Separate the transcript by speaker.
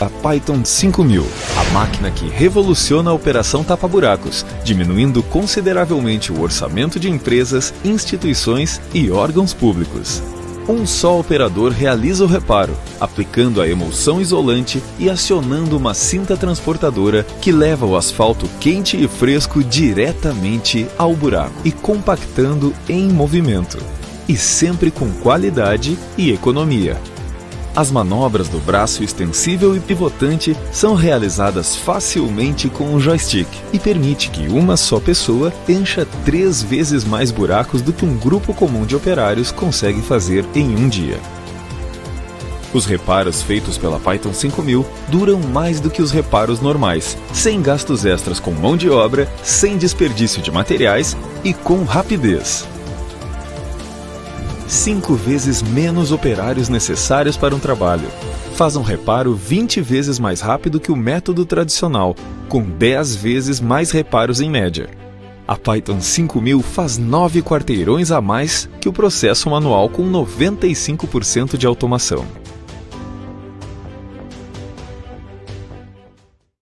Speaker 1: a Python 5000, a máquina que revoluciona a operação tapa-buracos, diminuindo consideravelmente o orçamento de empresas, instituições e órgãos públicos. Um só operador realiza o reparo, aplicando a emulsão isolante e acionando uma cinta transportadora que leva o asfalto quente e fresco diretamente ao buraco e compactando em movimento. E sempre com qualidade e economia. As manobras do braço extensível e pivotante são realizadas facilmente com o joystick e permite que uma só pessoa encha três vezes mais buracos do que um grupo comum de operários consegue fazer em um dia. Os reparos feitos pela Python 5000 duram mais do que os reparos normais, sem gastos extras com mão de obra, sem desperdício de materiais e com rapidez cinco vezes menos operários necessários para um trabalho. Faz um reparo 20 vezes mais rápido que o método tradicional, com 10 vezes mais reparos em média. A Python 5000 faz 9 quarteirões a mais que o processo manual com 95% de automação.